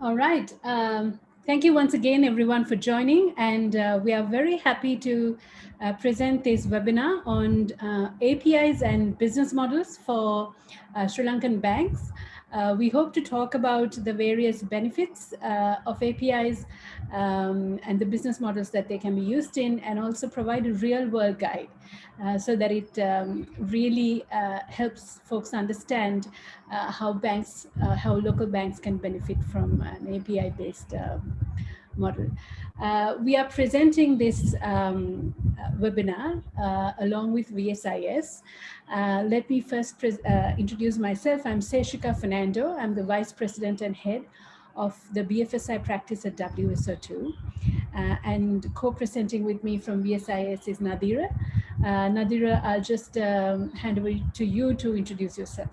All right. Um, thank you once again, everyone, for joining. And uh, we are very happy to uh, present this webinar on uh, APIs and business models for uh, Sri Lankan banks. Uh, we hope to talk about the various benefits uh, of APIs um, and the business models that they can be used in and also provide a real world guide uh, so that it um, really uh, helps folks understand uh, how banks, uh, how local banks can benefit from an API based um, model. Uh, we are presenting this um, uh, webinar uh, along with VSIS. Uh, let me first uh, introduce myself. I'm Seshika Fernando. I'm the Vice President and Head of the BFSI practice at WSO2. Uh, and co-presenting with me from VSIS is Nadira. Nadira, I'll just um, hand over to you to introduce yourself.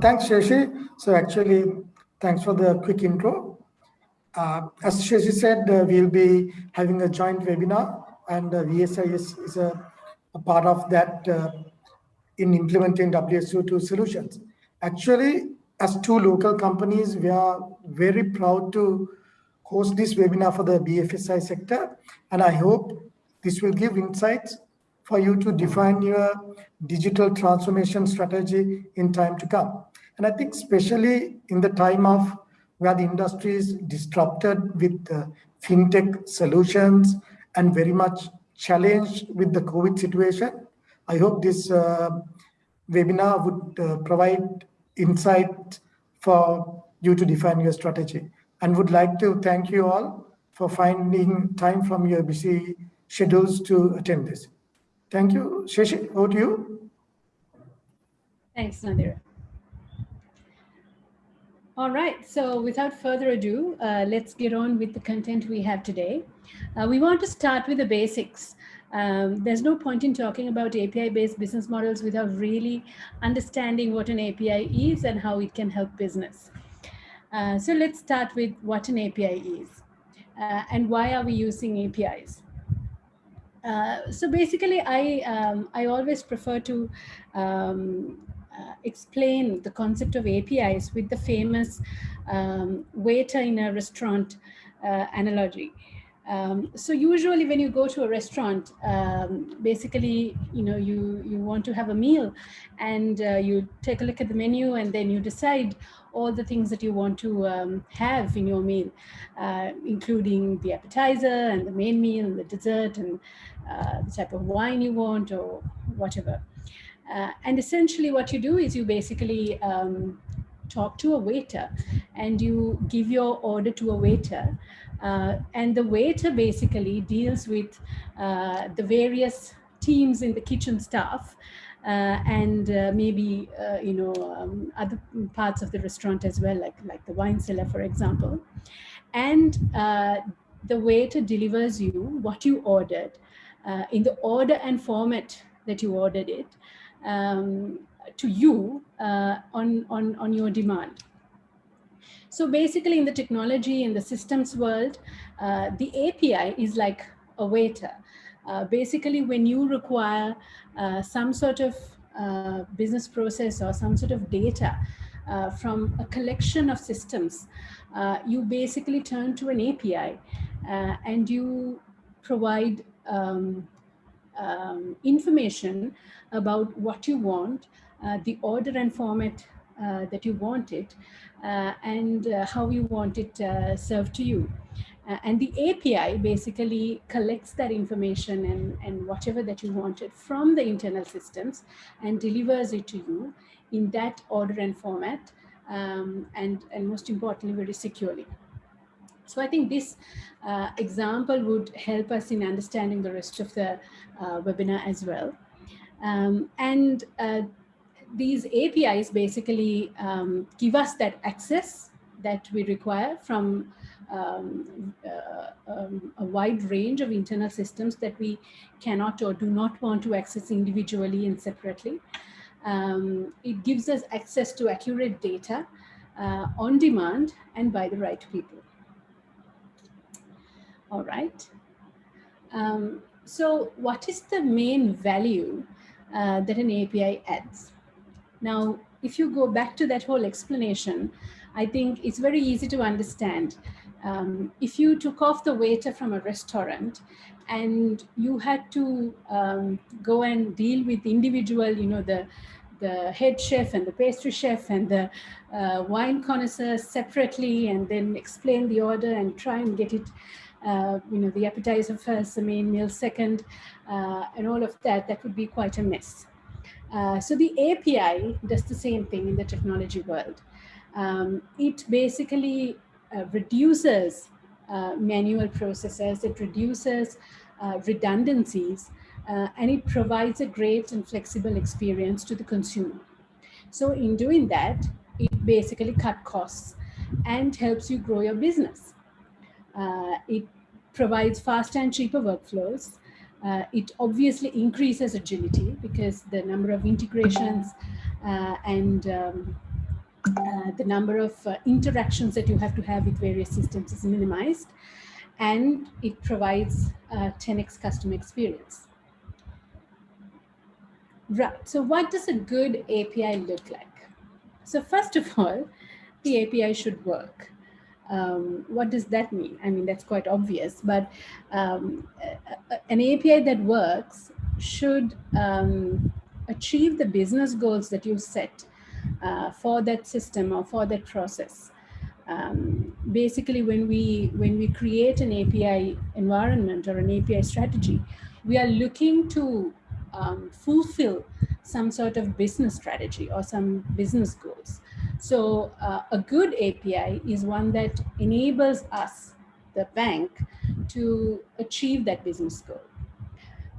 Thanks, Sheshi. So actually, thanks for the quick intro. Uh, as Shashi said, uh, we'll be having a joint webinar and uh, VSI is, is a, a, part of that uh, in implementing WSO2 solutions. Actually, as two local companies, we are very proud to host this webinar for the BFSI sector. And I hope this will give insights for you to define your digital transformation strategy in time to come. And I think especially in the time of where the industry is disrupted with uh, fintech solutions and very much challenged with the COVID situation. I hope this uh, webinar would uh, provide insight for you to define your strategy and would like to thank you all for finding time from your busy schedules to attend this. Thank you. Shashi, over to you. Thanks, Nadira. All right, so without further ado, uh, let's get on with the content we have today. Uh, we want to start with the basics. Um, there's no point in talking about API-based business models without really understanding what an API is and how it can help business. Uh, so let's start with what an API is uh, and why are we using APIs. Uh, so basically, I um, I always prefer to um, explain the concept of APIs with the famous um, waiter in a restaurant uh, analogy. Um, so usually when you go to a restaurant, um, basically, you know, you, you want to have a meal and uh, you take a look at the menu and then you decide all the things that you want to um, have in your meal, uh, including the appetizer and the main meal and the dessert and uh, the type of wine you want or whatever. Uh, and essentially what you do is you basically um, talk to a waiter and you give your order to a waiter. Uh, and the waiter basically deals with uh, the various teams in the kitchen staff uh, and uh, maybe, uh, you know, um, other parts of the restaurant as well, like, like the wine cellar, for example. And the waiter delivers you what you ordered in the order and format that you ordered it um, to you uh, on, on, on your demand. So basically in the technology in the systems world, uh, the API is like a waiter. Uh, basically, when you require uh, some sort of uh, business process or some sort of data uh, from a collection of systems, you basically turn to an API and you provide um, um, information about what you want, uh, the order and format uh, that you want it, uh, and uh, how you want it uh, served to you. And the API basically collects that information and, and whatever that you wanted from the internal systems and delivers it to you in that order and format, um, and, and most importantly, very securely. So I think this uh, example would help us in understanding the rest of the uh, webinar as well. Um, and uh, these APIs basically um, give us that access that we require from um, uh, um, a wide range of internal systems that we cannot or do not want to access individually and separately. Um, it gives us access to accurate data uh, on demand and by the right people. All right. Um, so what is the main value uh, that an API adds? Now, if you go back to that whole explanation, I think it's very easy to understand. Um, if you took off the waiter from a restaurant and you had to um, go and deal with individual, you know, the the head chef and the pastry chef and the uh, wine connoisseur separately and then explain the order and try and get it, uh, you know, the appetizer first, the main meal second, uh, and all of that, that would be quite a mess. Uh, so the API does the same thing in the technology world. Um, it basically uh, reduces uh, manual processes, it reduces redundancies, uh, and it provides a great and flexible experience to the consumer. So in doing that, it basically cut costs and helps you grow your business. Uh, it provides faster and cheaper workflows. Uh, it obviously increases agility because the number of integrations uh, and um, uh, the number of uh, interactions that you have to have with various systems is minimized and it provides 10x customer experience. Right. So what does a good API look like? So first of all, the API should work. Um, what does that mean? I mean, that's quite obvious, but um, an API that works should um, achieve the business goals that you set uh, for that system or for that process. Um, basically, when we when we create an API environment or an API strategy, we are looking to um, fulfill some sort of business strategy or some business goals. So uh, a good API is one that enables us, the bank, to achieve that business goal.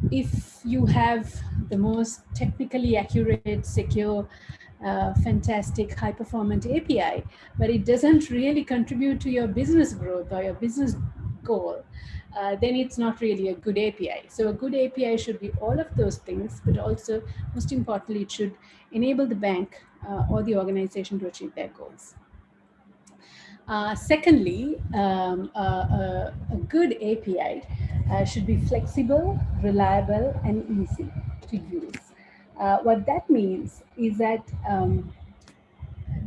If you have the most technically accurate, secure, uh, fantastic, high performant API, but it doesn't really contribute to your business growth or your business goal, uh, then it's not really a good API. So a good API should be all of those things, but also most importantly, it should enable the bank or the organization to achieve their goals. Uh, secondly, um, a good API uh, should be flexible, reliable, and easy to use. Uh, what that means is that um,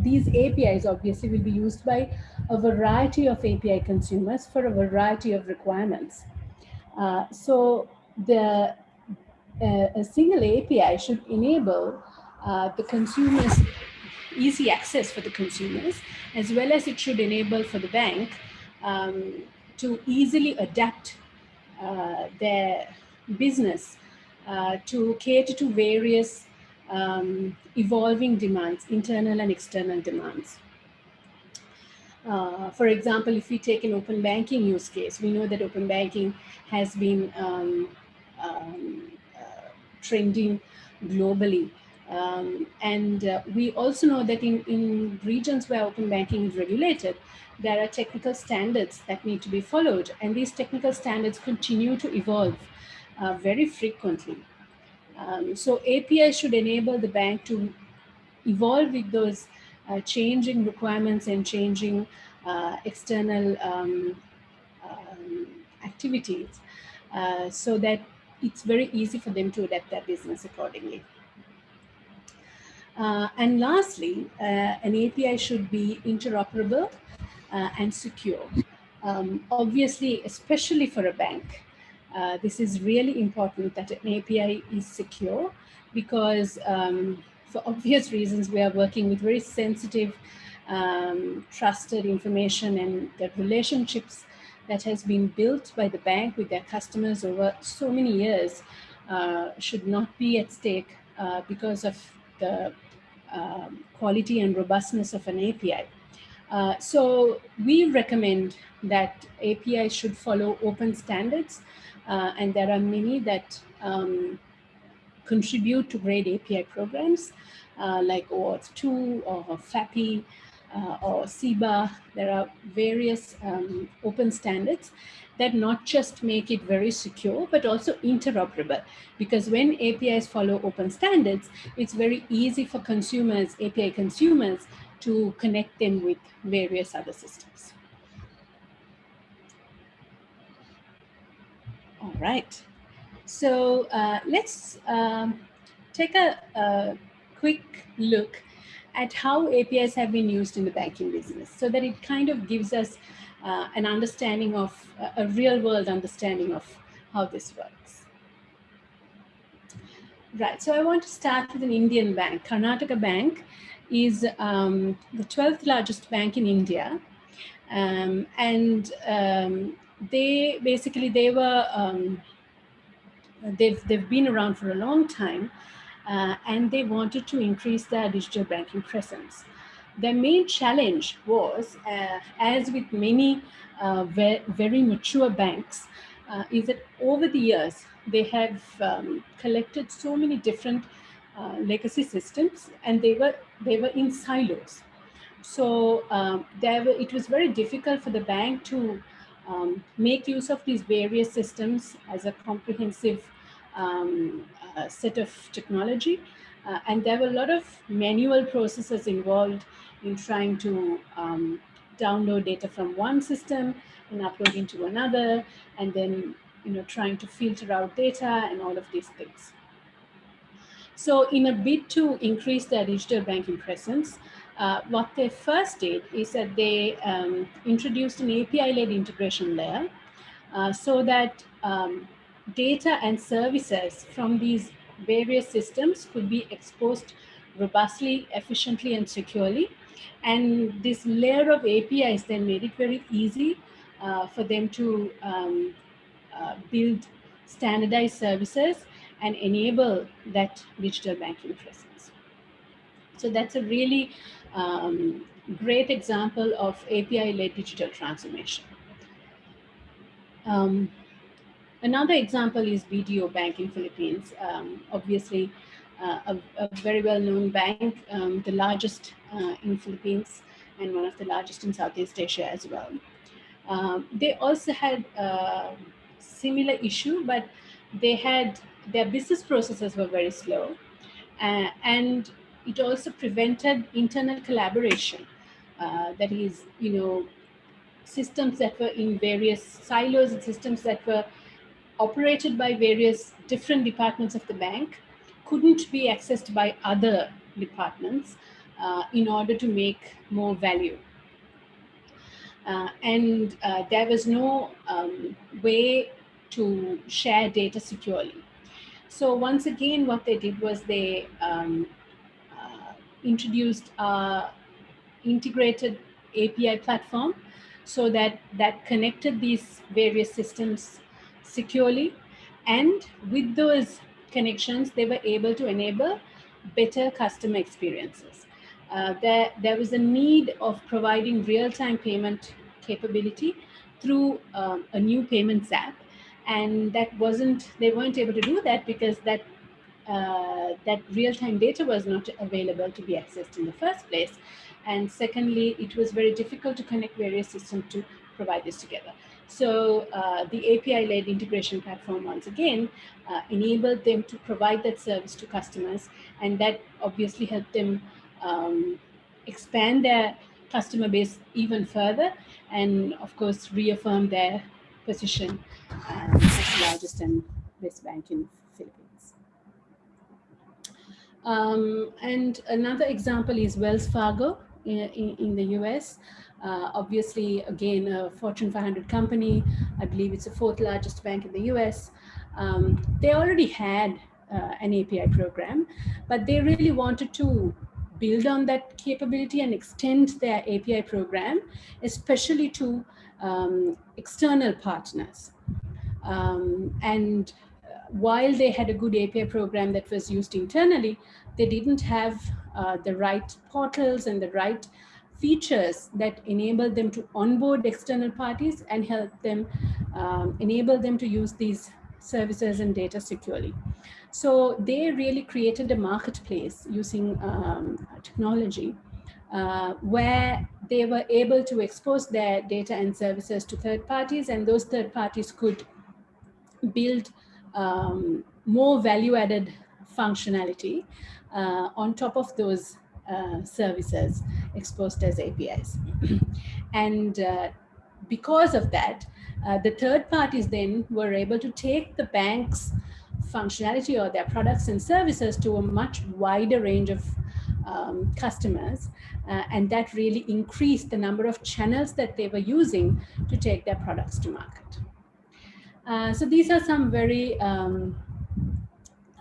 these APIs obviously will be used by a variety of API consumers for a variety of requirements. Uh, so the uh, a single API should enable uh, the consumers easy access for the consumers, as well as it should enable for the bank um, to easily adapt uh, their business uh, to cater to various um, evolving demands, internal and external demands. Uh, for example, if we take an open banking use case, we know that open banking has been um, um, uh, trending globally. Um, and uh, we also know that in, in regions where open banking is regulated, there are technical standards that need to be followed. And these technical standards continue to evolve uh, very frequently. Um, so API should enable the bank to evolve with those uh, changing requirements and changing uh, external um, um, activities uh, so that it's very easy for them to adapt their business accordingly. Uh, and lastly, uh, an API should be interoperable uh, and secure. Um, obviously, especially for a bank, uh, this is really important that an API is secure because um, for obvious reasons, we are working with very sensitive, um, trusted information and the relationships that has been built by the bank with their customers over so many years uh, should not be at stake uh, because of the um, quality and robustness of an API. Uh, so we recommend that APIs should follow open standards uh, and there are many that um, contribute to great API programs uh, like OAuth 2 or FAPI uh, or CIBA. There are various um, open standards that not just make it very secure, but also interoperable. Because when APIs follow open standards, it's very easy for consumers, API consumers, to connect them with various other systems. All right. So uh, let's um, take a, a, quick look at how APIs have been used in the banking business so that it kind of gives us uh, an understanding of a real world understanding of how this works. Right, so I want to start with an Indian bank. Karnataka Bank is um, the 12th largest bank in India. Um, and um, they basically, they were, um, they've, they've been around for a long time uh, and they wanted to increase their digital banking presence. Their main challenge was, uh, as with many uh, very, very mature banks, uh, is that over the years, they have um, collected so many different uh, legacy systems and they were, they were in silos. So um, there were, it was very difficult for the bank to um, make use of these various systems as a comprehensive um, uh, set of technology. Uh, and there were a lot of manual processes involved in trying to um, download data from one system and upload into another, and then you know trying to filter out data and all of these things. So in a bid to increase their digital banking presence, uh, what they first did is that they um, introduced an API-led integration layer uh, so that um, data and services from these various systems could be exposed robustly, efficiently, and securely. And this layer of APIs then made it very easy uh, for them to um, uh, build standardized services and enable that digital banking presence. So that's a really um, great example of API-led digital transformation. Um, another example is BDO Bank in Philippines. Um, obviously, uh, a, a, very well-known bank, um, the largest uh, in Philippines and one of the largest in Southeast Asia as well. Um, they also had a similar issue, but they had their business processes were very slow. Uh, and it also prevented internal collaboration. Uh, that is, you know, systems that were in various silos and systems that were operated by various different departments of the bank couldn't be accessed by other departments uh, in order to make more value. Uh, and uh, there was no um, way to share data securely. So once again, what they did was they um, uh, introduced integrated API platform so that that connected these various systems securely. And with those connections, they were able to enable better customer experiences. Uh, there, there was a need of providing real-time payment capability through um, a new payments app. And that wasn't, they weren't able to do that because that, uh, that real-time data was not available to be accessed in the first place. And secondly, it was very difficult to connect various systems to provide this together. So uh, the API-led integration platform, once again, uh, enabled them to provide that service to customers, and that obviously helped them um, expand their customer base even further, and of course, reaffirm their position um, as the largest and best bank in Philippines. Um, and another example is Wells Fargo in, in, in the US. Uh, obviously, again, a Fortune 500 company, I believe it's the fourth largest bank in the US. Um, they already had uh, an API program, but they really wanted to build on that capability and extend their API program, especially to um, external partners. Um, and uh, while they had a good API program that was used internally, they didn't have uh, the right portals and the right features that enable them to onboard external parties and help them um, enable them to use these services and data securely. So they really created a marketplace using um, technology uh, where they were able to expose their data and services to third parties and those third parties could build um, more value added functionality uh, on top of those uh, services exposed as APIs. and uh, because of that, uh, the third parties then were able to take the bank's functionality or their products and services to a much wider range of um, customers. Uh, and that really increased the number of channels that they were using to take their products to market. Uh, so these are some very um,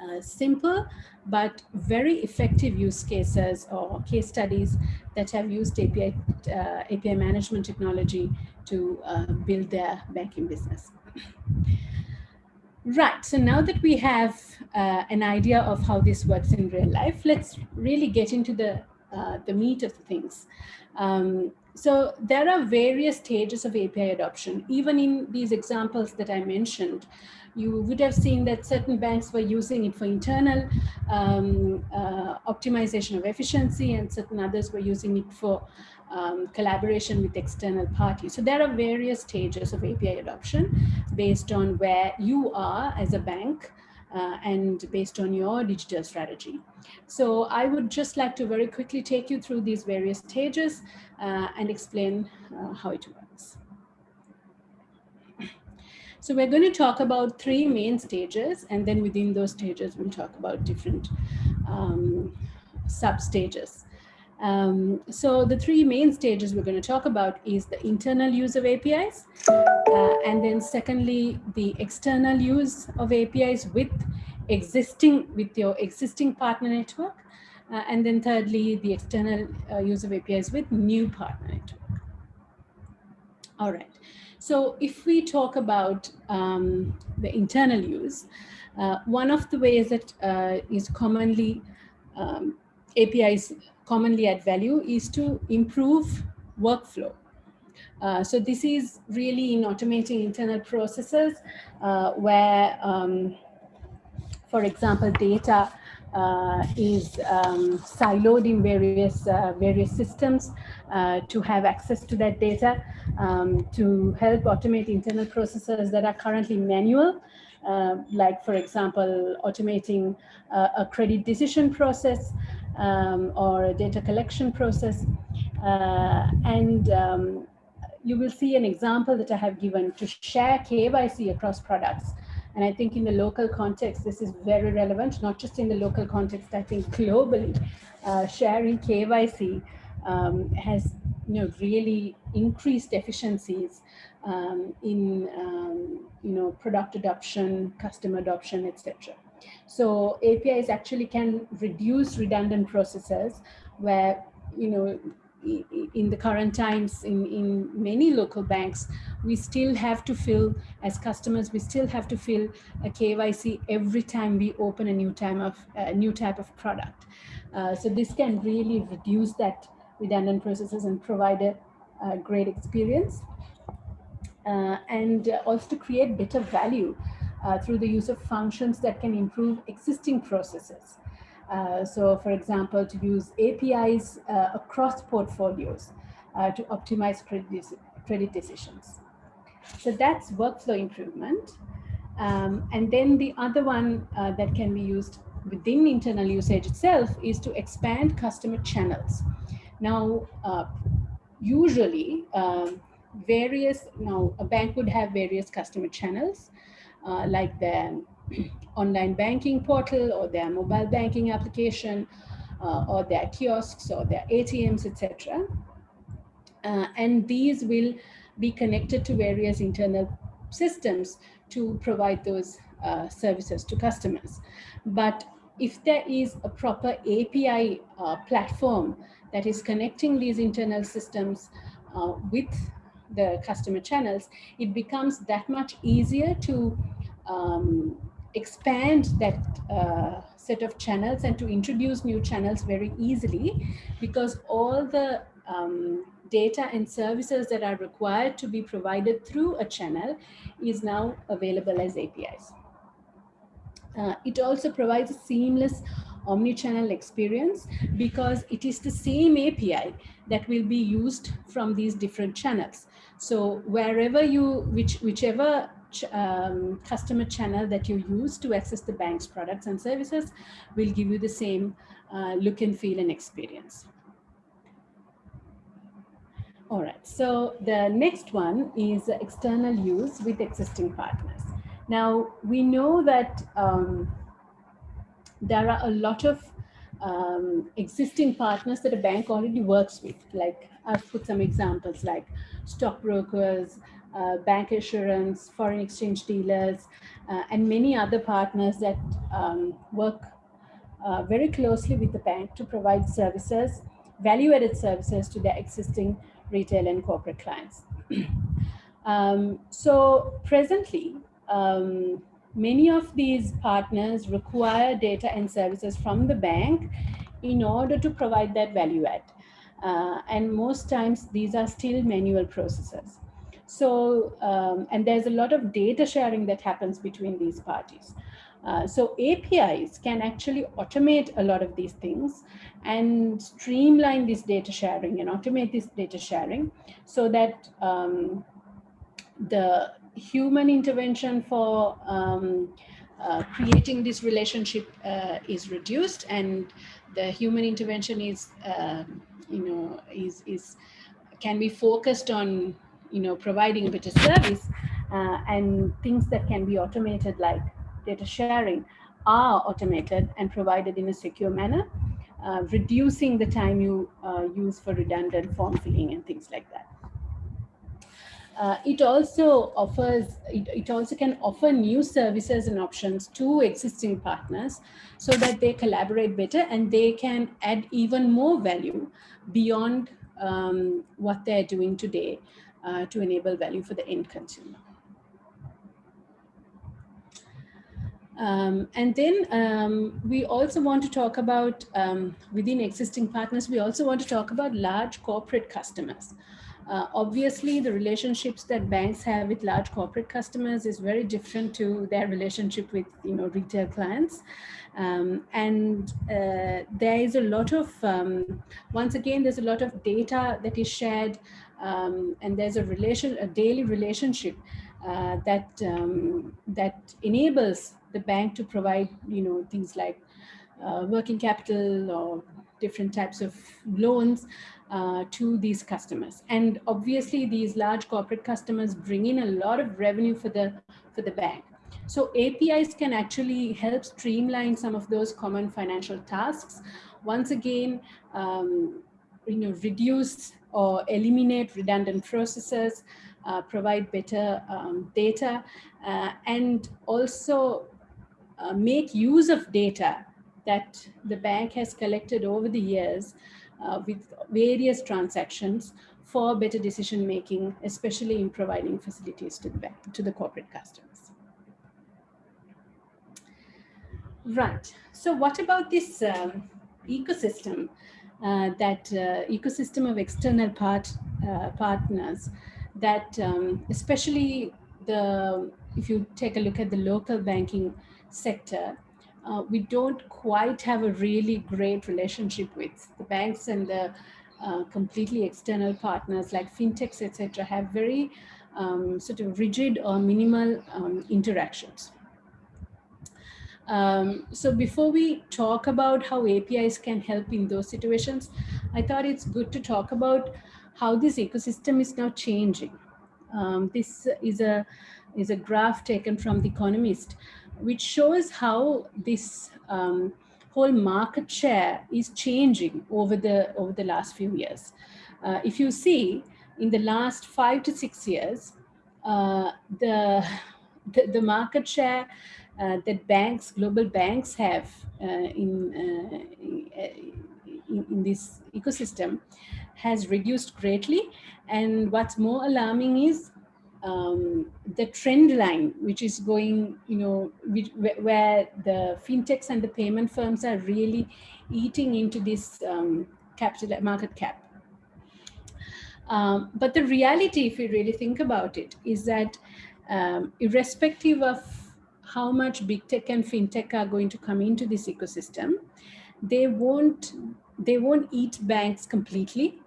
uh, simple but very effective use cases or case studies that have used API, uh, API management technology to uh, build their banking business. Right, so now that we have uh, an idea of how this works in real life, let's really get into the, uh, the meat of the things. Um, so there are various stages of API adoption. Even in these examples that I mentioned, you would have seen that certain banks were using it for internal um, uh, optimization of efficiency and certain others were using it for um, collaboration with external parties. So there are various stages of API adoption based on where you are as a bank uh, and based on your digital strategy. So I would just like to very quickly take you through these various stages uh, and explain uh, how it works. So we're going to talk about three main stages, and then within those stages, we'll talk about different um, sub stages. Um, so the three main stages we're going to talk about is the internal use of APIs, uh, and then secondly, the external use of APIs with existing with your existing partner network, uh, and then thirdly, the external uh, use of APIs with new partner network. All right. So if we talk about um, the internal use, uh, one of the ways that uh, is commonly um, APIs commonly add value is to improve workflow. Uh, so this is really in automating internal processes uh, where, um, for example, data uh, is um, siloed in various uh, various systems uh, to have access to that data um, to help automate internal processes that are currently manual uh, like for example automating uh, a credit decision process um, or a data collection process. Uh, and um, you will see an example that I have given to share KYC across products. And I think in the local context, this is very relevant, not just in the local context, I think globally, uh, sharing KYC um, has you know, really increased efficiencies um, in um, you know, product adoption, customer adoption, etc. So APIs actually can reduce redundant processes where, you know, in the current times in, in many local banks, we still have to fill, as customers, we still have to fill a KYC every time we open a new time of a new type of product. Uh, so this can really reduce that redundant processes and provide a, a great experience. Uh, and also to create better value uh, through the use of functions that can improve existing processes. Uh, so for example, to use APIs uh, across portfolios uh, to optimize credit, credit decisions. So that's workflow improvement. Um, and then the other one uh, that can be used within internal usage itself is to expand customer channels. Now, uh, usually um, various, now a bank would have various customer channels uh, like their online banking portal or their mobile banking application uh, or their kiosks or their ATMs, etc. Uh, and these will be connected to various internal systems to provide those uh, services to customers. But if there is a proper API uh, platform that is connecting these internal systems uh, with the customer channels, it becomes that much easier to um, expand that uh, set of channels and to introduce new channels very easily because all the um, data and services that are required to be provided through a channel is now available as APIs. Uh, it also provides a seamless omni-channel experience because it is the same API that will be used from these different channels. So wherever you, which, whichever um, customer channel that you use to access the bank's products and services will give you the same uh, look and feel and experience. All right, so the next one is external use with existing partners. Now, we know that um, there are a lot of um, existing partners that a bank already works with. Like I've put some examples like stockbrokers, uh, bancassurance, foreign exchange dealers, uh, and many other partners that um, work uh, very closely with the bank to provide services, value-added services to their existing retail and corporate clients. um, so presently, um, many of these partners require data and services from the bank in order to provide that value add. Uh, and most times these are still manual processes. So, um, and there's a lot of data sharing that happens between these parties. Uh, so APIs can actually automate a lot of these things and streamline this data sharing and automate this data sharing so that um, the human intervention for um, uh, creating this relationship uh, is reduced and the human intervention is, uh, you know, is, is can be focused on, you know, providing a better service uh, and things that can be automated like data sharing are automated and provided in a secure manner, uh, reducing the time you uh, use for redundant form filling and things like that. Uh, it also offers, it, it, also can offer new services and options to existing partners so that they collaborate better and they can add even more value beyond um, what they're doing today uh, to enable value for the end consumer. Um, and then um, we also want to talk about, um, within existing partners, we also want to talk about large corporate customers. Uh, obviously, the relationships that banks have with large corporate customers is very different to their relationship with you know retail clients. Um, and uh, there is a lot of, um, once again, there's a lot of data that is shared um, and there's a relation, a daily relationship uh, that, um, that enables the bank to provide, you know, things like uh, working capital or different types of loans uh, to these customers. And obviously these large corporate customers bring in a lot of revenue for the, for the bank. So APIs can actually help streamline some of those common financial tasks. Once again, um, you know, reduce or eliminate redundant processes, uh, provide better um, data, uh, and also uh, make use of data that the bank has collected over the years uh, with various transactions for better decision making, especially in providing facilities to the bank, to the corporate customers. Right. So what about this um, ecosystem, that uh, ecosystem of external part uh, partners that um, especially the, if you take a look at the local banking sector, uh, we don't quite have a really great relationship with the banks and the uh, completely external partners like fintechs, etc., have very um, sort of rigid or minimal um, interactions. Um, so before we talk about how APIs can help in those situations, I thought it's good to talk about how this ecosystem is now changing. Um, this is a is a graph taken from The Economist, which shows how this um, whole market share is changing over the over the last few years. Uh, if you see in the last five to six years, uh, the, the, the market share that banks, global banks have uh, in, uh, in, in this ecosystem has reduced greatly. And what's more alarming is um, the trend line, which is going, you know, which, where the fintechs and the payment firms are really eating into this um, capital market cap. Um, but the reality, if you really think about it, is that um, irrespective of how much big tech and fintech are going to come into this ecosystem, they won't they won't eat banks completely.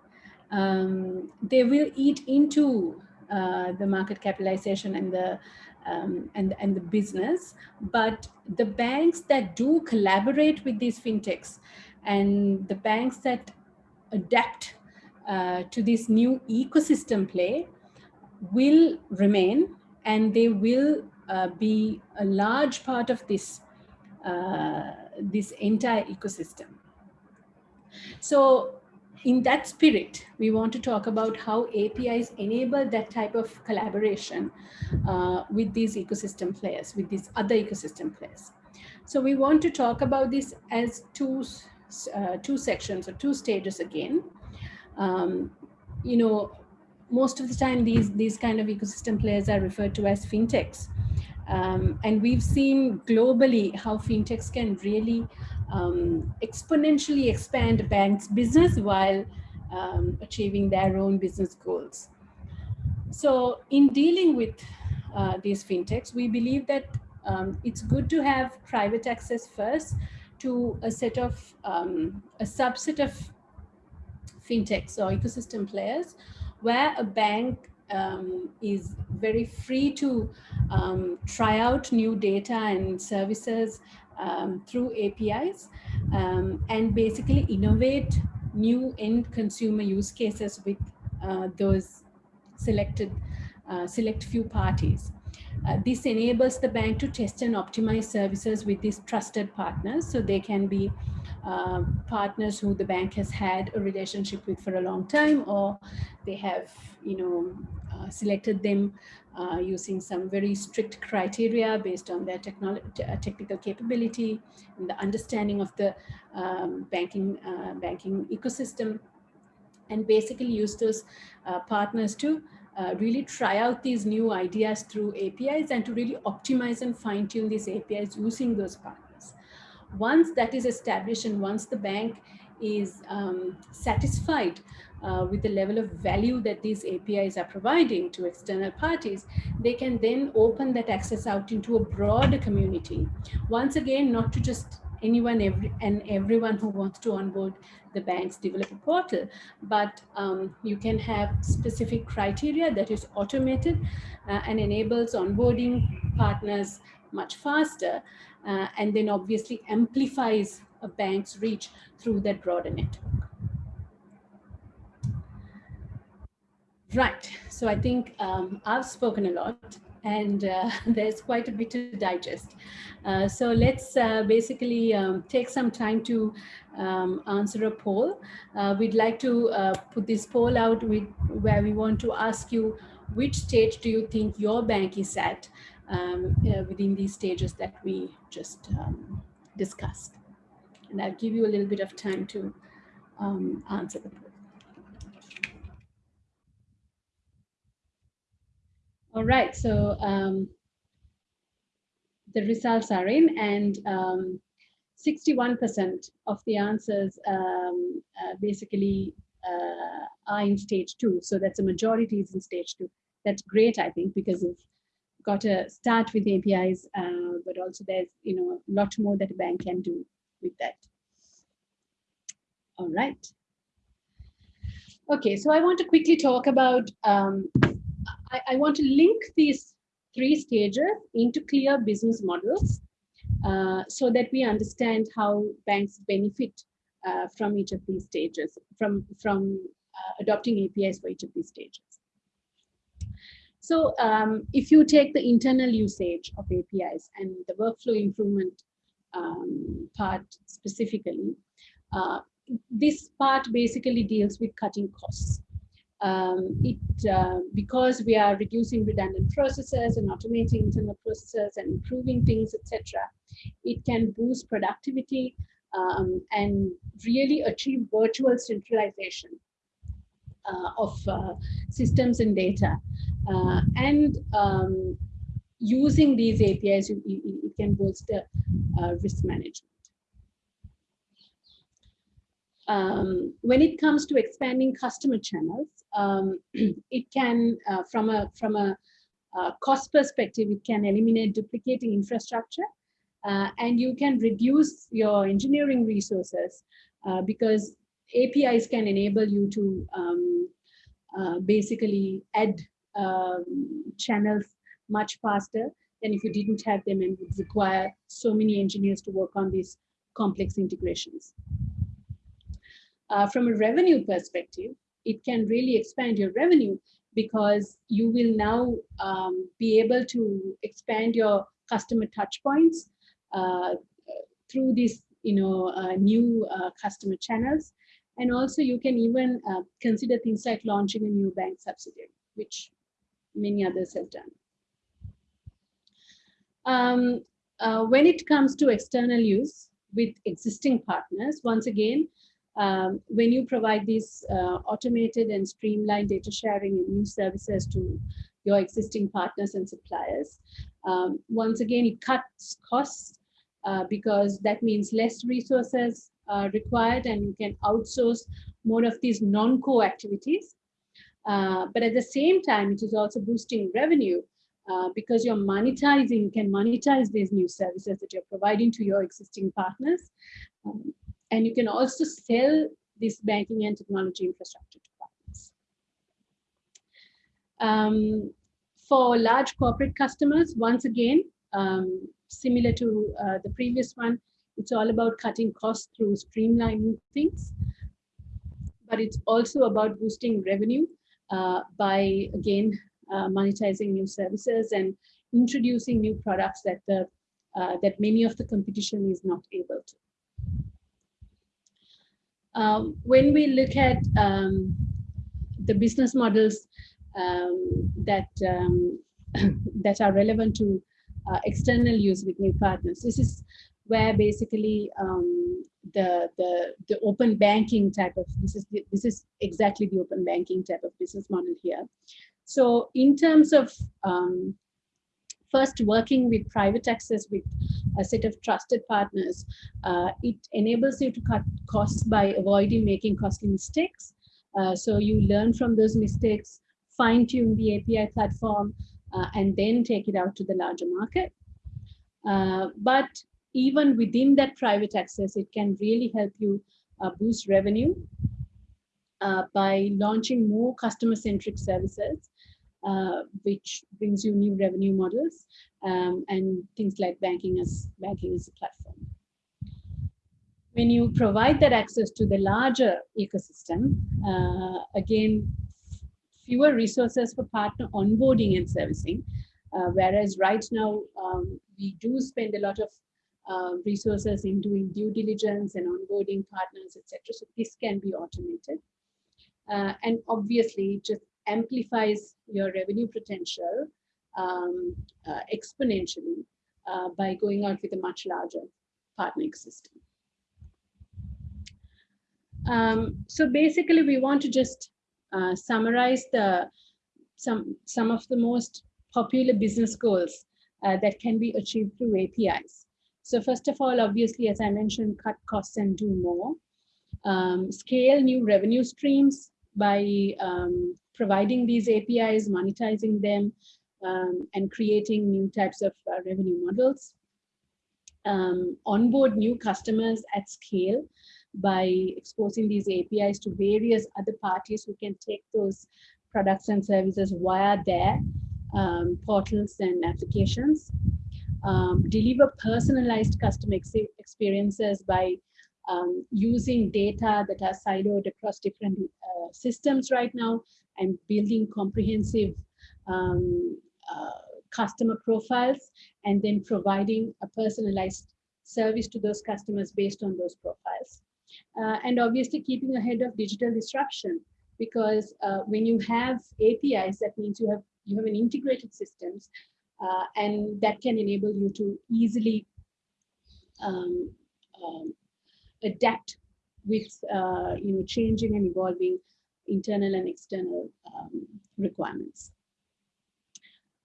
Um, they will eat into uh, the market capitalization and the um, and, and the business, but the banks that do collaborate with these fintechs and the banks that adapt uh, to this new ecosystem play will remain and they will uh, be a large part of this, uh, this entire ecosystem. So in that spirit, we want to talk about how APIs enable that type of collaboration uh, with these ecosystem players, with these other ecosystem players. So we want to talk about this as two, uh, two sections or two stages again. Um, you know, most of the time these, these kind of ecosystem players are referred to as fintechs. Um, and we've seen globally how fintechs can really um, exponentially expand bank's business while um, achieving their own business goals. So in dealing with uh, these fintechs, we believe that um, it's good to have private access first to a set of, um, a subset of fintechs or ecosystem players where a bank um, is very free to um, try out new data and services um, through APIs um, and basically innovate new end consumer use cases with uh, those selected uh, select few parties. Uh, this enables the bank to test and optimize services with these trusted partners so they can be uh, partners who the bank has had a relationship with for a long time or they have you know selected them uh, using some very strict criteria based on their uh, technical capability and the understanding of the um, banking uh, banking ecosystem and basically use those uh, partners to uh, really try out these new ideas through APIs and to really optimize and fine tune these APIs using those partners. Once that is established and once the bank is um, satisfied uh, with the level of value that these APIs are providing to external parties, they can then open that access out into a broader community. Once again, not to just anyone every, and everyone who wants to onboard the bank's developer portal, but um, you can have specific criteria that is automated uh, and enables onboarding partners much faster, uh, and then obviously amplifies a bank's reach through that broader network. Right, so I think um, I've spoken a lot and uh, there's quite a bit to digest. Uh, so let's uh, basically um, take some time to um, answer a poll. Uh, we'd like to uh, put this poll out with, where we want to ask you which stage do you think your bank is at um, uh, within these stages that we just um, discussed. And I'll give you a little bit of time to um, answer the poll. All right, so um, the results are in and 61% um, of the answers um, uh, basically uh, are in stage two. So that's a majority is in stage two. That's great, I think, because we've got to start with APIs, uh, but also there's you know a lot more that a bank can do with that. All right. Okay, so I want to quickly talk about um, I, I want to link these three stages into clear business models uh, so that we understand how banks benefit uh, from each of these stages, from, from uh, adopting APIs for each of these stages. So um, if you take the internal usage of APIs and the workflow improvement um, part specifically, uh, this part basically deals with cutting costs um, it uh, because we are reducing redundant processes and automating internal processes and improving things, etc. It can boost productivity um, and really achieve virtual centralization uh, of uh, systems and data. Uh, and um, using these APIs, you, it can bolster uh, risk management. Um, when it comes to expanding customer channels, um, it can, uh, from a from a uh, cost perspective, it can eliminate duplicating infrastructure, uh, and you can reduce your engineering resources uh, because APIs can enable you to um, uh, basically add um, channels much faster than if you didn't have them and would require so many engineers to work on these complex integrations. Uh, from a revenue perspective, it can really expand your revenue because you will now um, be able to expand your customer touch points uh, through these you know, uh, new uh, customer channels. And also you can even uh, consider things like launching a new bank subsidiary, which many others have done. Um, uh, when it comes to external use with existing partners, once again, um, when you provide these uh, automated and streamlined data sharing and new services to your existing partners and suppliers, um, once again, it cuts costs uh, because that means less resources required and you can outsource more of these non-core activities. Uh, but at the same time, it is also boosting revenue uh, because you're monetizing, can monetize these new services that you're providing to your existing partners. Um, and you can also sell this banking and technology infrastructure to partners. Um, for large corporate customers, once again, um, similar to uh, the previous one, it's all about cutting costs through streamlining things, but it's also about boosting revenue uh, by, again, monetizing new services and introducing new products that the uh, that many of the competition is not able to. Um, when we look at um, the business models um, that um, that are relevant to uh, external use with new partners, this is where basically um, the the the open banking type of this is this is exactly the open banking type of business model here. So in terms of um, first working with private access with a set of trusted partners, uh, it enables you to cut costs by avoiding making costly mistakes. Uh, so you learn from those mistakes, fine tune the API platform, uh, and then take it out to the larger market. Uh, but even within that private access, it can really help you uh, boost revenue uh, by launching more customer-centric services, uh, which brings you new revenue models um, and things like banking as banking as a platform. When you provide that access to the larger ecosystem, uh, again, fewer resources for partner onboarding and servicing, uh, whereas right now um, we do spend a lot of uh, resources in doing due diligence and onboarding partners, etc. So this can be automated. Uh, and obviously it just amplifies your revenue potential um, uh, exponentially uh, by going out with a much larger partnering system. Um, so basically we want to just uh, summarize the some some of the most popular business goals that can be achieved through APIs. So first of all, obviously, as I mentioned, cut costs and do more. Um, scale new revenue streams by um, providing these APIs, monetizing them, um, and creating new types of uh, revenue models. Um, onboard new customers at scale by exposing these APIs to various other parties who can take those products and services via their um, portals and applications um, deliver personalized customer ex experiences by um, using data that are siloed across different uh, systems right now and building comprehensive um, uh, customer profiles and then providing a personalized service to those customers based on those profiles. Uh, and obviously keeping ahead of digital disruption because uh, when you have APIs, that means you have you have an integrated systems uh, and that can enable you to easily um, um, adapt with uh, you know changing and evolving internal and external um, requirements.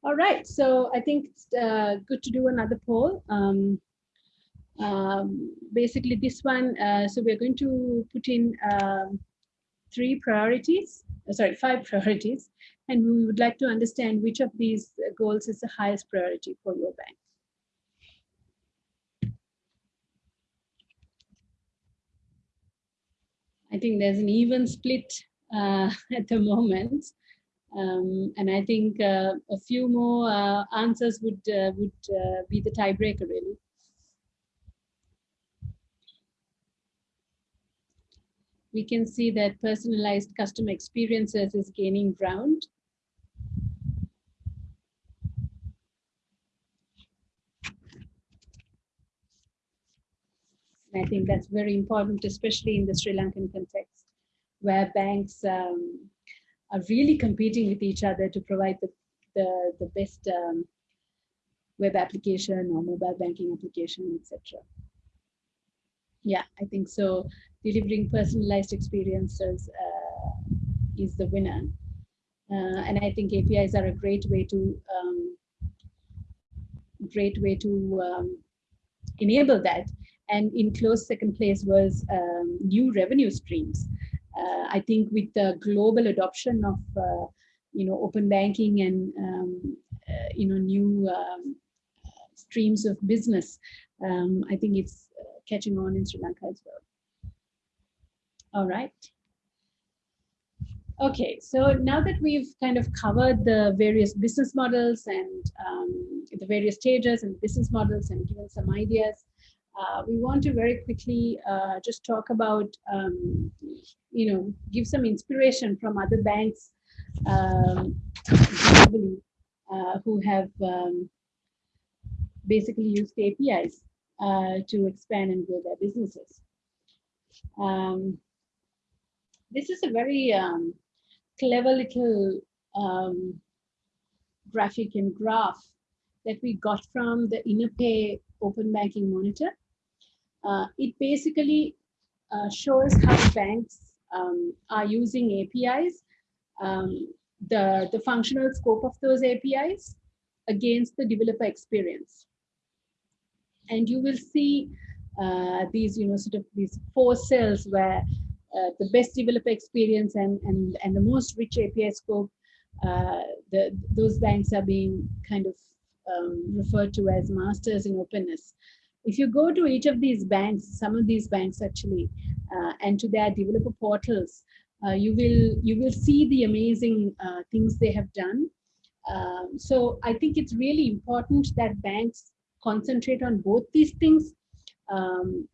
All right, so I think it's uh, good to do another poll. Um, um, basically this one, uh, so we're going to put in um, three priorities, uh, sorry, five priorities and we would like to understand which of these goals is the highest priority for your bank. I think there's an even split uh, at the moment. Um, and I think uh, a few more uh, answers would uh, would uh, be the tiebreaker, really. We can see that personalized customer experiences is gaining ground. I think that's very important, especially in the Sri Lankan context. where banks um, are really competing with each other to provide the, the, the best um, web application or mobile banking application, etc. Yeah, I think so. Delivering personalized experiences uh, is the winner. Uh, and I think APIs are a great way to um, great way to um, enable that. And in close second place was um, new revenue streams. Uh, I think with the global adoption of uh, you know open banking and um, uh, you know new um, streams of business, um, I think it's uh, catching on in Sri Lanka as well. All right. Okay, so now that we've kind of covered the various business models and um, the various stages and business models and given some ideas, uh, we want to very quickly uh, just talk about, um, you know, give some inspiration from other banks um, globally uh, who have um, basically used APIs uh, to expand and grow their businesses. Um, this is a very um, clever little um, graphic and graph that we got from the Innopay Open Banking Monitor. Uh, it basically uh, shows how banks um, are using APIs, um, the, the functional scope of those APIs against the developer experience. And you will see uh, these, you know, sort of these four cells where uh, the best developer experience and, and, and the most rich API scope, uh, the, those banks are being kind of um, referred to as masters in openness. If you go to each of these banks, some of these banks actually, uh, and to their developer portals, uh, you will you will see the amazing uh, things they have done. Um, so I think it's really important that banks concentrate on both these things. Um,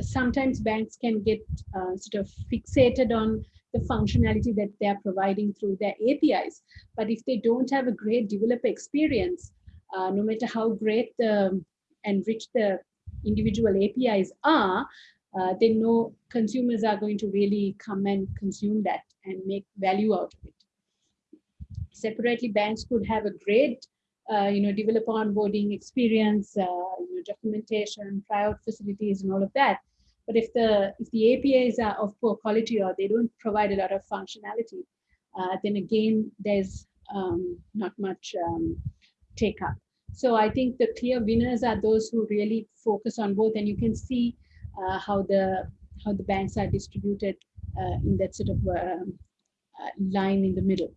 sometimes banks can get uh, sort of fixated on the functionality that they're providing through their APIs. But if they don't have a great developer experience, uh, no matter how great the, and rich the individual APIs are, uh, they know consumers are going to really come and consume that and make value out of it. Separately, banks could have a great uh, you know, developer onboarding experience, uh, you know, documentation, tryout facilities, and all of that. But if the if the APIs are of poor quality or they don't provide a lot of functionality, uh, then again there's um, not much um, take up. So I think the clear winners are those who really focus on both, and you can see uh, how the how the banks are distributed uh, in that sort of um, uh, line in the middle.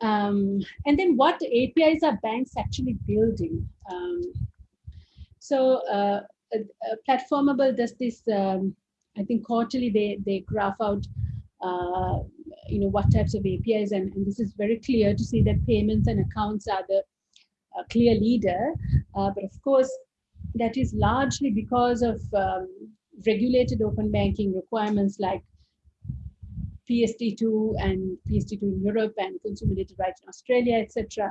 Um, and then what APIs are banks actually building? Um, so uh, uh, Platformable does this, um, I think quarterly they, they graph out, uh, you know, what types of APIs, and, and, this is very clear to see that payments and accounts are the uh, clear leader. Uh, but of course, that is largely because of um, regulated open banking requirements like PSD2 and PSD2 in Europe and consumer data rights in Australia, etc.,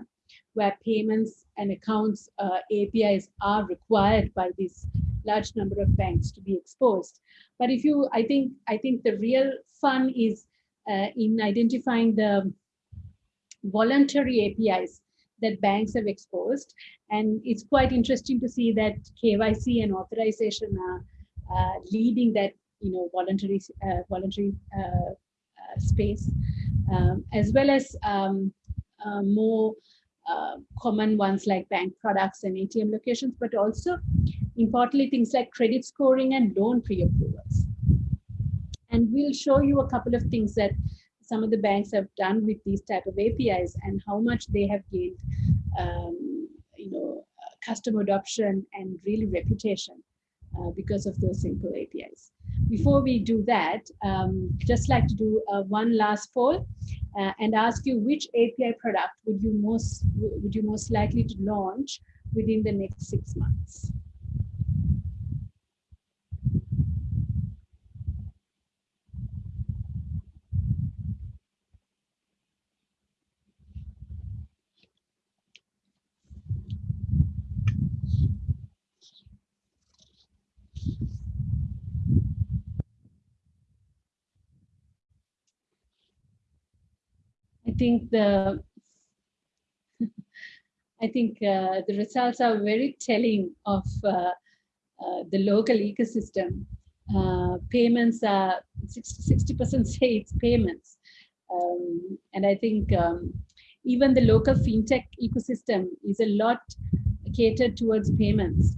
where payments and accounts uh, APIs are required by this large number of banks to be exposed. But if you, I think, I think the real fun is in identifying the voluntary APIs that banks have exposed. And it's quite interesting to see that KYC and authorization are uh, leading that you know voluntary uh, voluntary uh, space, um, as well as um, uh, more uh, common ones like bank products and ATM locations, but also importantly things like credit scoring and loan pre-approvals. And we'll show you a couple of things that some of the banks have done with these type of APIs and how much they have gained, um, you know, customer adoption and really reputation uh, because of those simple APIs. Before we do that, um, just like to do uh, one last poll uh, and ask you which API product would you most would you most likely to launch within the next six months? Think the I think uh, the results are very telling of uh, uh, the local ecosystem. Uh, payments are 60% say it's payments. Um, and I think um, even the local fintech ecosystem is a lot catered towards payments.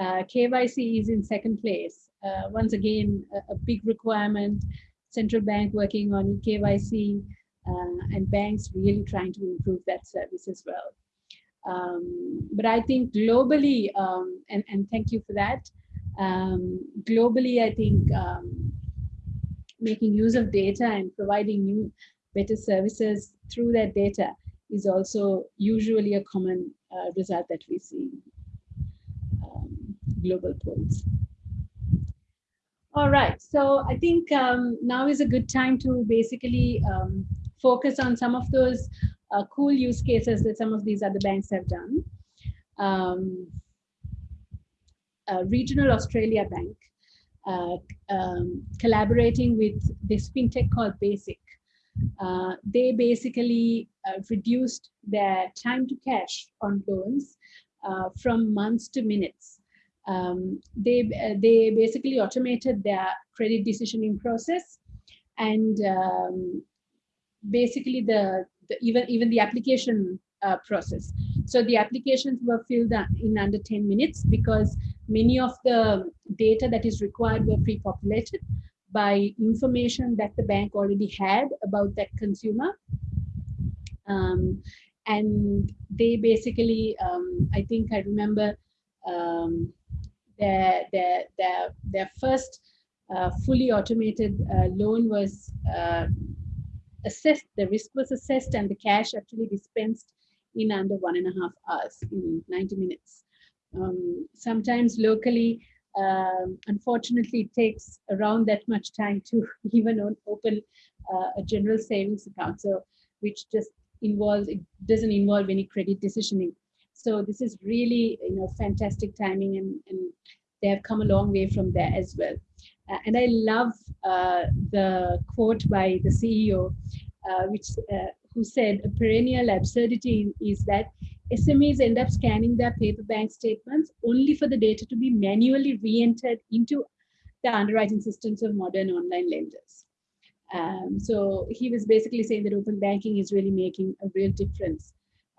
Uh, KYC is in second place. Uh, once again, a, a, big requirement, central bank working on KYC and banks really trying to improve that service as well. Um, but I think globally, um, and, and thank you for that, um, globally, I think um, making use of data and providing new, better services through that data is also usually a common uh, result that we see um, global polls. All right, so I think um, now is a good time to basically focus on some of those uh, cool use cases that some of these other banks have done. Um, Regional Australia Bank uh, um, collaborating with this fintech called Basiq. Uh, they basically uh, reduced their time to cash on loans from months to minutes. Um, they, uh, they basically automated their credit decisioning process and um, basically the, the, even, even the application uh, process. So the applications were filled in under 10 minutes because many of the data that is required were pre-populated by information that the bank already had about that consumer. Um, and they basically, um, I think I remember um, their, their, their, their first uh, fully automated uh, loan was uh, assessed, the risk was assessed and the cash actually dispensed in under one and a half hours, in 90 minutes. Um, sometimes locally, um, unfortunately, it takes around that much time to even open uh, a general savings account. So, which just involves, it doesn't involve any credit decisioning. So this is really, you know, fantastic timing and, and they have come a long way from there as well. Uh, and I love uh, the quote by the CEO, uh, which who said a perennial absurdity is that SMEs end up scanning their paper bank statements only for the data to be manually re-entered into the underwriting systems of modern online lenders. Um, so he was basically saying that open banking is really making a real difference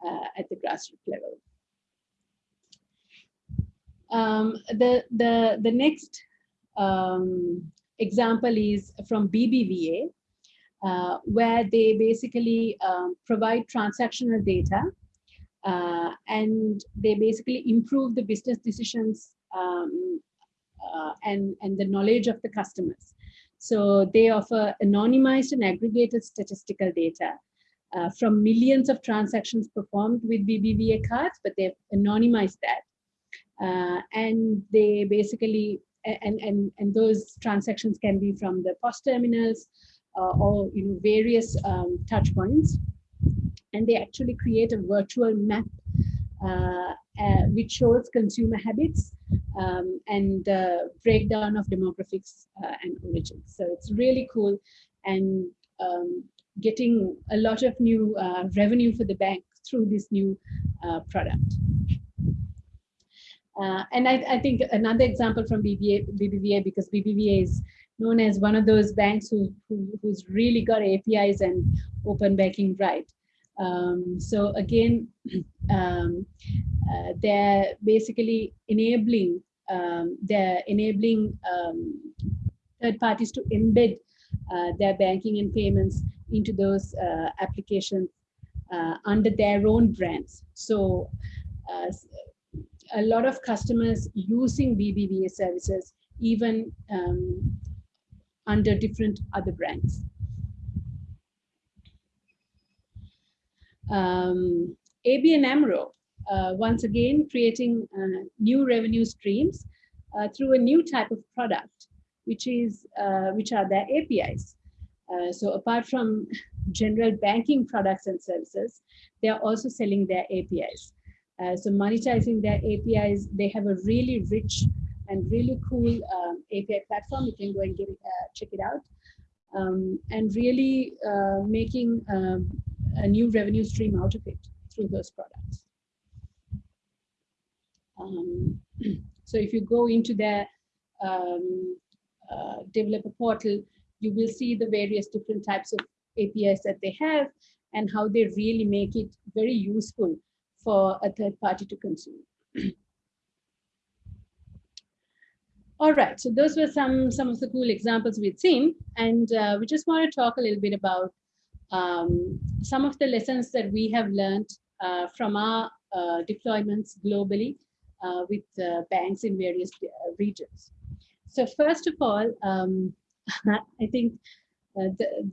uh, at the grassroots level. Um, the, the, the next um, example is from BBVA, uh, where they basically um, provide transactional data uh, and they basically improve the business decisions um, uh, and, and the knowledge of the customers. So they offer anonymized and aggregated statistical data uh, from millions of transactions performed with BBVA cards, but they've anonymized that. Uh, and they basically, and, and, and those transactions can be from the POS terminals uh, or you know, various um, touch points and they actually create a virtual map uh, uh, which shows consumer habits um, and the breakdown of demographics uh, and origins. So it's really cool and um, getting a lot of new uh, revenue for the bank through this new uh, product. Uh, and I, I, think another example from BBVA, BBVA, because BBVA is known as one of those banks who, who, who's really got APIs and open banking right. Um, so again, um, uh, they're basically enabling um, they're enabling um, third parties to embed uh, their banking and payments into those uh, applications uh, under their own brands. So uh, a lot of customers using BBVA services even um, under different other brands. Um, ABN AMRO, uh, once again, creating uh, new revenue streams uh, through a new type of product, which is uh, which are their APIs. Uh, so apart from general banking products and services, they are also selling their APIs. Uh, so monetizing their APIs, they have a really rich and really cool um, API platform. You can go and get it, check it out. Um, and really making um, a new revenue stream out of it through those products. Um, so if you go into their um, uh, developer portal, you will see the various different types of APIs that they have and how they really make it very useful for a third party to consume. All right, so those were some, some of the cool examples we'd seen. And uh, we just want to talk a little bit about um, some of the lessons that we have learned uh, from our uh, deployments globally uh, with banks in various uh, regions. So first of all, um, I think uh, the,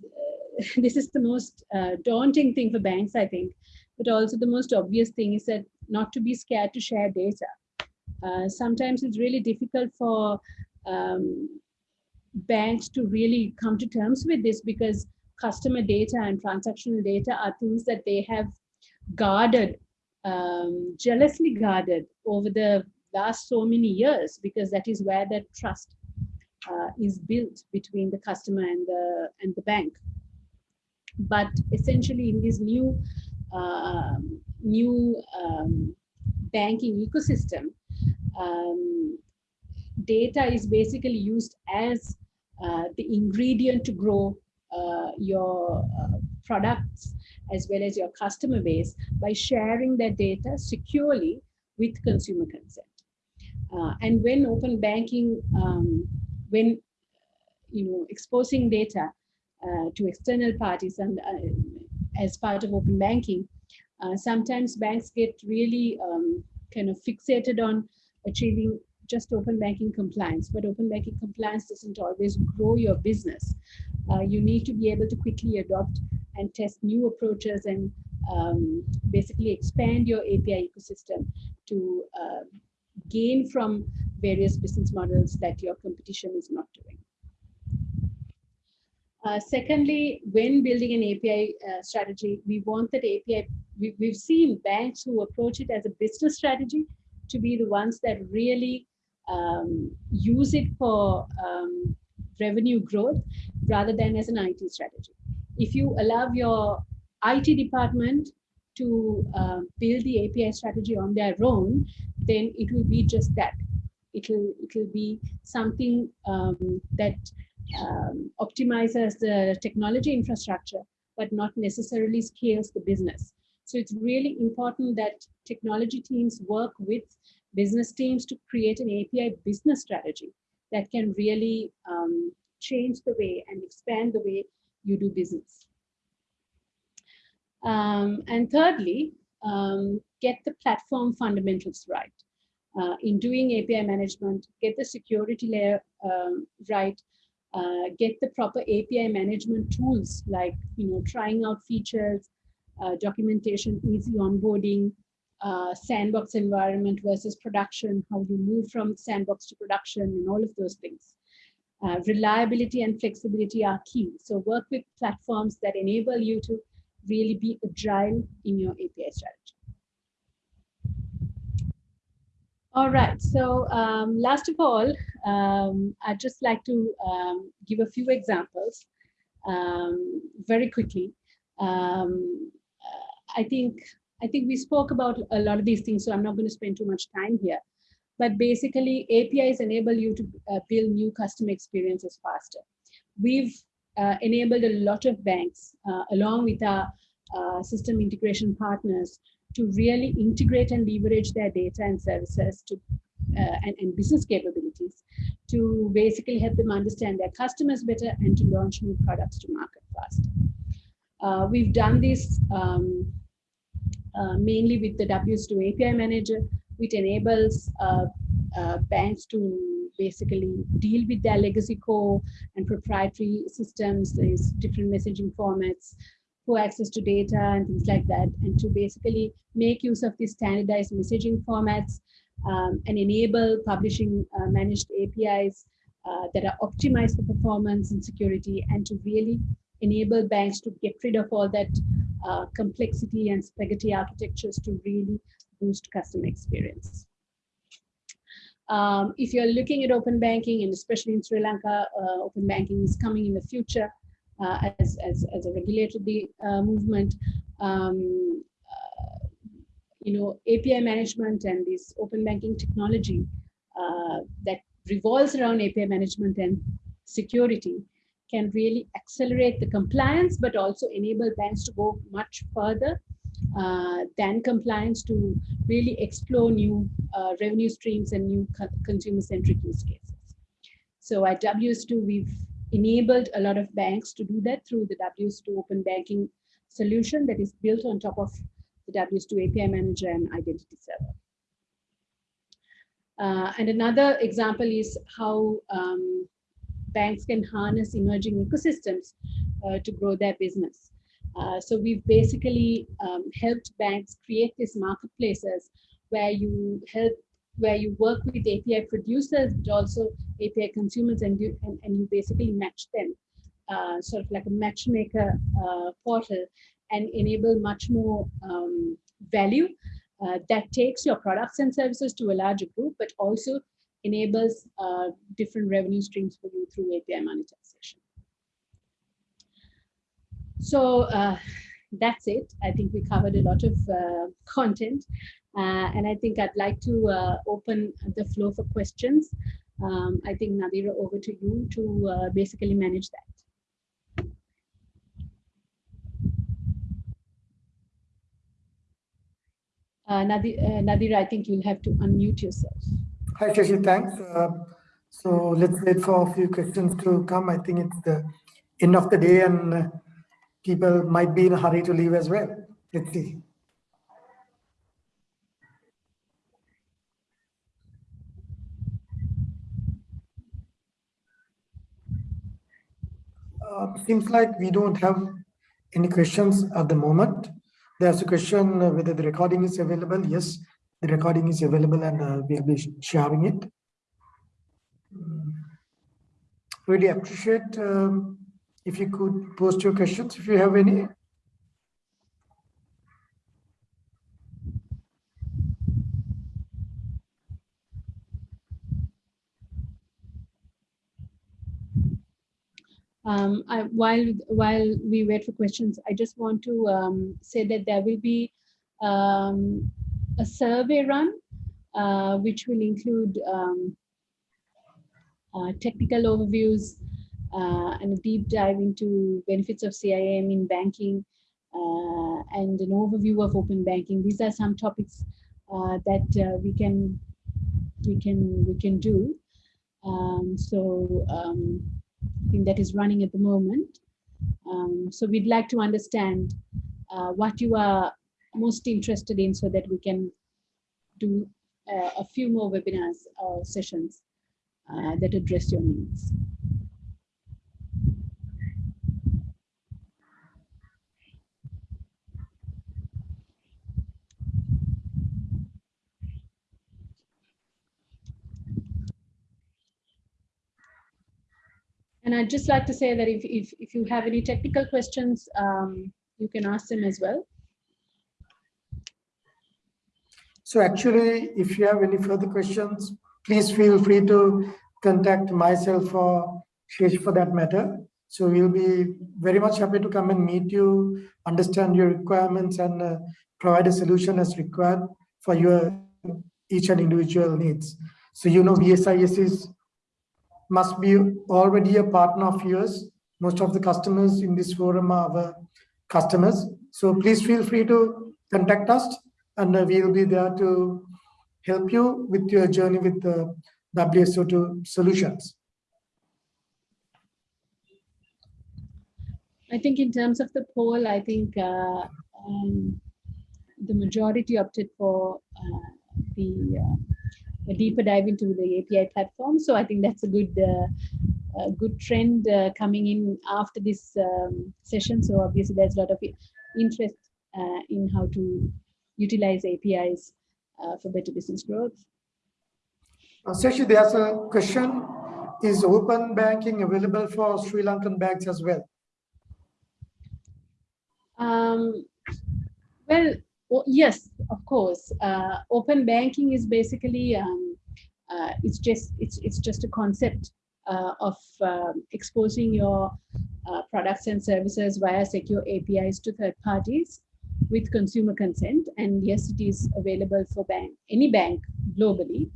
this is the most daunting thing for banks, I think, but also the most obvious thing is that not to be scared to share data. Uh, sometimes it's really difficult for um, banks to really come to terms with this because customer data and transactional data are things that they have guarded, um, jealously guarded over the last so many years because that is where that trust uh, is built between the customer and the and the bank. But essentially, in this new uh, new um, banking ecosystem, um, data is basically used as uh, the ingredient to grow uh, your uh, products as well as your customer base by sharing that data securely with consumer consent. Uh, and when open banking, um, when you know exposing data uh, to external parties and uh, as part of open banking, sometimes banks get really um, kind of fixated on achieving just open banking compliance, but open banking compliance doesn't always grow your business. Uh, you need to be able to quickly adopt and test new approaches and um, basically expand your API ecosystem to uh, gain from various business models that your competition is not doing. Uh, secondly, when building an API uh, strategy, we want that API, we, we've seen banks who approach it as a business strategy to be the ones that really um, use it for um, revenue growth rather than as an IT strategy. If you allow your IT department to uh, build the API strategy on their own, then it will be just that. It'll it'll be something um, that um, optimizes the technology infrastructure, but not necessarily scales the business. So it's really important that technology teams work with business teams to create an API business strategy that can really um, change the way and expand the way you do business. Um, and thirdly, um, get the platform fundamentals right. Uh, in doing API management, get the security layer um, right, uh, get the proper API management tools like you know trying out features, uh, documentation, easy onboarding, uh, sandbox environment versus production, how you move from sandbox to production and all of those things. Uh, reliability and flexibility are key. So work with platforms that enable you to really be agile in your API strategy. All right, so um, last of all, um, I'd just like to um, give a few examples um, very quickly. Um, I think I think we spoke about a lot of these things, so I'm not going to spend too much time here. But basically, APIs enable you to uh, build new customer experiences faster. We've uh, enabled a lot of banks, uh, along with our uh, system integration partners, to really integrate and leverage their data and services to uh, and, and, business capabilities to basically help them understand their customers better and to launch new products to market faster. Uh, we've done this um, uh, mainly with the WSO2 API manager, which enables uh, uh, banks to basically deal with their legacy core and proprietary systems, these different messaging formats, access to data and things like that, and to basically make use of these standardized messaging formats um, and enable publishing uh, managed APIs uh, that are optimized for performance and security and to really enable banks to get rid of all that uh, complexity and spaghetti architectures to really boost customer experience. Um, if you're looking at open banking, and especially in Sri Lanka, uh, open banking is coming in the future. Uh, as, as, as a regulatory uh, movement, um, uh, you know, API management and this open banking technology uh, that revolves around API management and security can really accelerate the compliance, but also enable banks to go much further uh, than compliance to really explore new uh, revenue streams and new co consumer-centric use cases. So at WSO2, we've enabled a lot of banks to do that through the WSO2 open banking solution that is built on top of the WSO2 API manager and identity server. Uh, and another example is how um, banks can harness emerging ecosystems uh, to grow their business. Uh, so we've basically um, helped banks create these marketplaces where you help, where you work with API producers, but also API consumers, and you and, and you basically match them, uh, sort of like a matchmaker uh, portal, and enable much more um, value uh, that takes your products and services to a larger group, but also enables uh, different revenue streams for you through API monetization. So uh, that's it. I think we covered a lot of uh, content. Uh, and I think I'd like to uh, open the floor for questions. Um, I think Nadira, over to you to uh, basically manage that. Uh, Nadira, Nadira, I think you'll have to unmute yourself. Hi, Shashi, thanks. so let's wait for a few questions to come. I think it's the end of the day and people might be in a hurry to leave as well. Let's see. Uh, seems like we don't have any questions at the moment. There's a question uh, whether the recording is available. Yes, the recording is available and uh, we'll be sharing it. Mm. Really appreciate um, if you could post your questions if you have any. Um, I, while while we wait for questions, I just want to um, say that there will be um, a survey run, uh, which will include um, uh, technical overviews uh, and a deep dive into benefits of CIAM in banking uh, and an overview of open banking. These are some topics uh, that we can we can we can do. Um, so I think that is running at the moment. Um, so we'd like to understand uh, what you are most interested in so that we can do uh, a few more webinars or sessions uh, that address your needs. And I'd just like to say that if, if, if you have any technical questions, um, you can ask them as well. So actually, if you have any further questions, please feel free to contact myself or Shesh for that matter. So we'll be very much happy to come and meet you, understand your requirements and uh, provide a solution as required for your each and individual needs. So you know VSIS is must be already a partner of yours. Most of the customers in this forum are our customers. So please feel free to contact us and uh, we'll be there to help you with your journey with the WSO2 solutions. I think in terms of the poll, I think uh, um, the majority opted for uh, the uh, a deeper dive into the API platform. So I think that's a good uh, a good trend uh, coming in after this um, session. So obviously there's a lot of interest uh, in how to utilize APIs uh, for better business growth. Uh, Seshi, there's a question. Is open banking available for Sri Lankan banks as well? Um, well, well, yes, of course. Uh, open banking is basically um, uh, it's just it's it's just a concept uh, of um, exposing your uh, products and services via secure APIs to third parties with consumer consent. And yes, it is available for bank, any bank globally,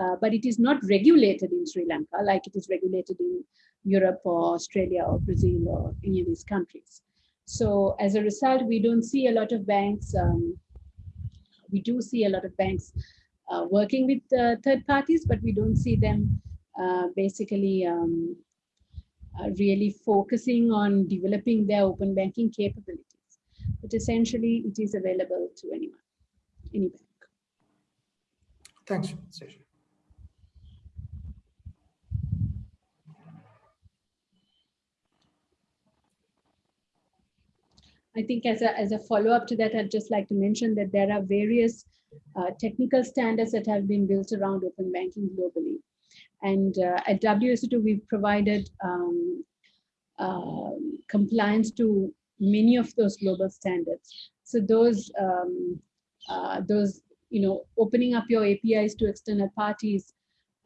uh, but it is not regulated in Sri Lanka like it is regulated in Europe or Australia or Brazil or any of these countries. So as a result, we don't see a lot of banks, um, we do see a lot of banks uh, working with uh, third parties, but we don't see them uh, basically um, uh, really focusing on developing their open banking capabilities. But essentially, it is available to anyone, any bank. Thanks, Seshi. I think as a, as a follow-up to that, I'd just like to mention that there are various uh, technical standards that have been built around open banking globally. And uh, at WSO2, we've provided um, uh, compliance to many of those global standards. So those, um, uh, those, you know, opening up your APIs to external parties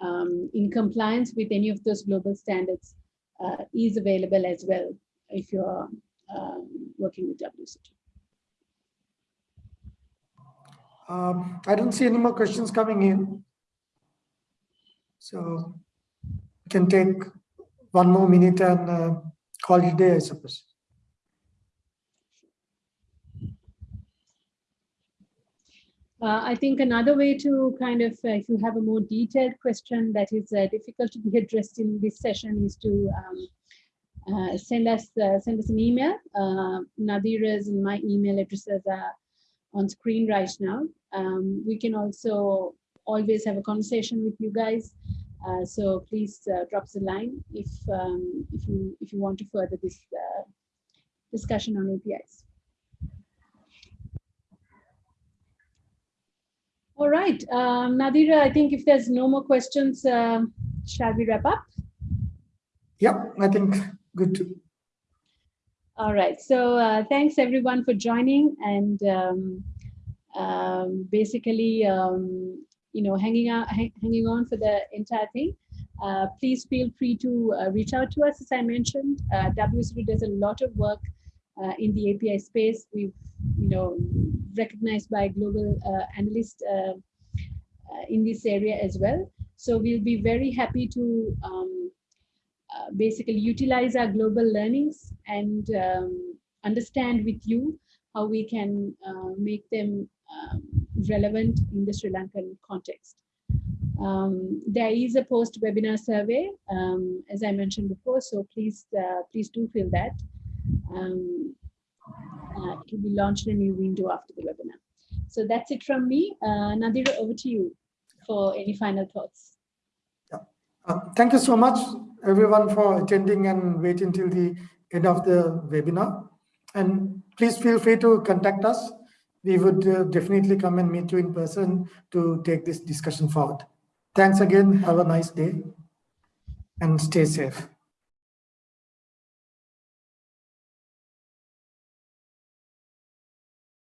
um, in compliance with any of those global standards uh, is available as well if you're um, working with WSO2. Um, I don't see any more questions coming in. So we can take one more minute and uh, call it a day, I suppose. Uh, I think another way to kind of, uh, if you have a more detailed question that is uh, difficult to be addressed in this session is to um, uh, send us uh, send us an email. Uh, Nadira's and my email addresses are on screen right now. Um, we can also always have a conversation with you guys. Uh, so please uh, drop us a line if um, if you if you want to further this uh, discussion on APIs. All right, um, Nadira, I think if there's no more questions, um, shall we wrap up? Yep, I think good to. All right, so uh, thanks everyone for joining and um, um, basically, um, you know, hanging out, hanging on for the entire thing. Uh, please feel free to uh, reach out to us. As I mentioned, uh, WSO2 does a lot of work uh, in the API space. We've, you know, recognized by global uh, analysts uh, in this area as well. So we'll be very happy to um, uh, basically utilize our global learnings and um, understand with you how we can uh, make them um, relevant in the Sri Lankan context. Um, there is a post-webinar survey, um, as I mentioned before, so please, uh, please do fill that. Um, uh, it will be launched in a new window after the webinar. So that's it from me. Uh, Nadira, over to you for any final thoughts. Yeah. Thank you so much, everyone, for attending and waiting until the end of the webinar. And please feel free to contact us we would uh, definitely come and meet you in person to take this discussion forward. Thanks again. Have a nice day and stay safe.